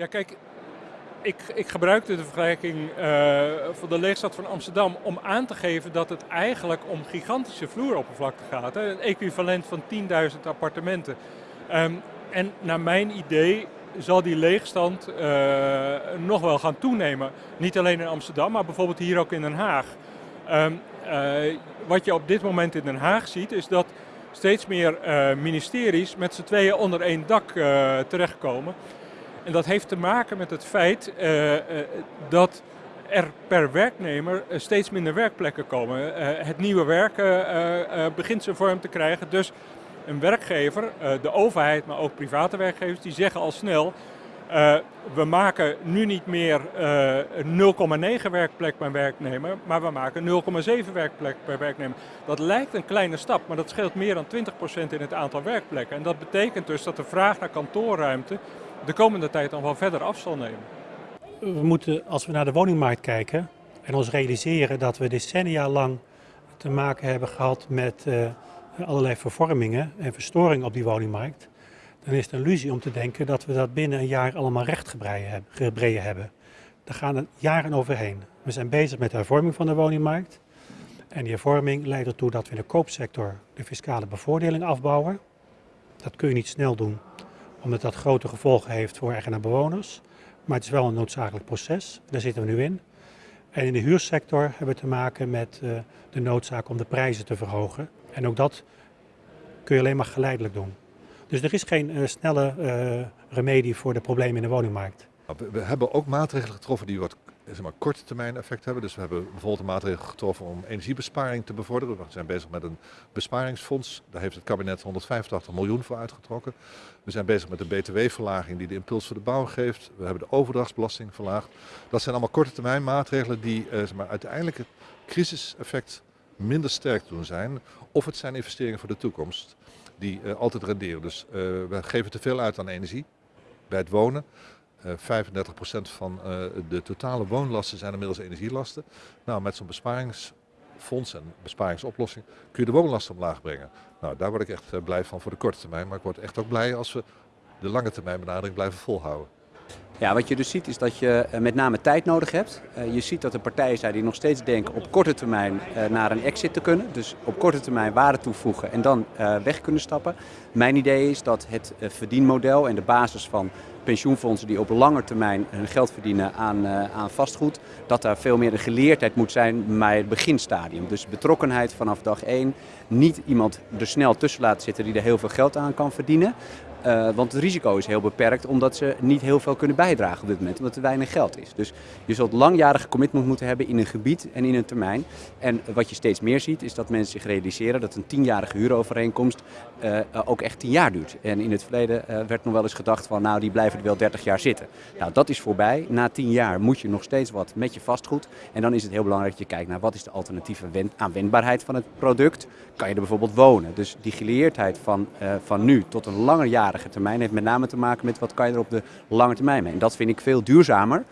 Ja, kijk, ik, ik gebruikte de vergelijking uh, van de leegstad van Amsterdam om aan te geven dat het eigenlijk om gigantische vloeroppervlakte gaat. Hè? Een equivalent van 10.000 appartementen. Um, en naar mijn idee zal die leegstand uh, nog wel gaan toenemen. Niet alleen in Amsterdam, maar bijvoorbeeld hier ook in Den Haag. Um, uh, wat je op dit moment in Den Haag ziet, is dat steeds meer ministeries met z'n tweeën onder één dak terechtkomen. En dat heeft te maken met het feit dat er per werknemer steeds minder werkplekken komen. het nieuwe werken begint zijn vorm te krijgen, dus een werkgever, eh, de overheid, maar ook private werkgevers, die zeggen al snel, we maken nu niet meer uh, 0,9 werkplek per werknemer, maar we maken 0,7 werkplek per werknemer. Dat lijkt een kleine stap, maar dat scheelt meer dan 20% in het aantal werkplekken. En dat betekent dus dat de vraag naar kantoorruimte de komende tijd dan wel verder af zal nemen. We moeten, als we naar de woningmarkt kijken en ons realiseren dat we decennia lang te maken hebben gehad met uh, allerlei vervormingen en verstoringen op die woningmarkt, dan is het een illusie om te denken dat we dat binnen een jaar allemaal rechtgebreden hebben. Daar gaan er jaren overheen. We zijn bezig met de hervorming van de woningmarkt. En die hervorming leidt ertoe dat we in de koopsector de fiscale bevoordeling afbouwen. Dat kun je niet snel doen, omdat dat grote gevolgen heeft voor eigenaar-bewoners. Maar het is wel een noodzakelijk proces, daar zitten we nu in. En in de huursector hebben we te maken met uh, de noodzaak om de prijzen te verhogen. En ook dat kun je alleen maar geleidelijk doen. Dus er is geen uh, snelle uh, remedie voor de problemen in de woningmarkt. We hebben ook maatregelen getroffen die wat zeg maar, korte termijn effect hebben. Dus we hebben bijvoorbeeld een getroffen om energiebesparing te bevorderen. We zijn bezig met een besparingsfonds. Daar heeft het kabinet 185 miljoen voor uitgetrokken. We zijn bezig met de btw-verlaging die de impuls voor de bouw geeft. We hebben de overdrachtsbelasting verlaagd. Dat zijn allemaal korte termijn maatregelen die eh, zeg maar, uiteindelijk het crisiseffect minder sterk doen zijn. Of het zijn investeringen voor de toekomst die uh, altijd renderen. Dus uh, we geven te veel uit aan energie bij het wonen. Uh, 35% van uh, de totale woonlasten zijn inmiddels energielasten. Nou, met zo'n besparingsfonds en besparingsoplossing kun je de woonlasten omlaag brengen. Nou, daar word ik echt uh, blij van voor de korte termijn. Maar ik word echt ook blij als we de lange termijn benadering blijven volhouden. Ja, wat je dus ziet is dat je eh, met name tijd nodig hebt. Uh, je ziet dat er partijen zijn die nog steeds denken op korte termijn uh, naar een exit te kunnen. Dus op korte termijn waarde toevoegen en dan weg kunnen stappen. Mijn idee is dat het verdienmodel en de basis van pensioenfondsen die op lange termijn hun geld verdienen aan, aan vastgoed, dat daar veel meer een geleerdheid moet zijn bij het beginstadium. Dus betrokkenheid vanaf dag één. Niet iemand er snel tussen laten zitten die er heel veel geld aan kan verdienen. Uh, want het risico is heel beperkt omdat ze niet heel veel kunnen bijdragen op dit moment, omdat er weinig geld is. Dus je zult langjarige commitment moeten hebben in een gebied en in een termijn. En wat je steeds meer ziet is dat mensen zich realiseren dat een tienjarige huurovereenkomst uh, ook echt tien jaar duurt. En in het verleden uh, werd nog wel eens gedacht van nou die blijven er wel 30 jaar zitten. Nou dat is voorbij. Na tien jaar moet je nog steeds wat met je vastgoed. En dan is het heel belangrijk dat je kijkt naar wat is de alternatieve aanwendbaarheid van het product. Kan je er bijvoorbeeld wonen? Dus die geleerdheid van, van nu tot een langer jaar termijn heeft met name te maken met wat kan je er op de lange termijn mee. En dat vind ik veel duurzamer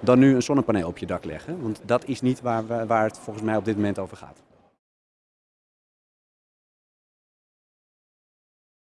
dan nu een zonnepaneel op je dak leggen. Want dat is niet waar, waar het volgens mij op dit moment over gaat.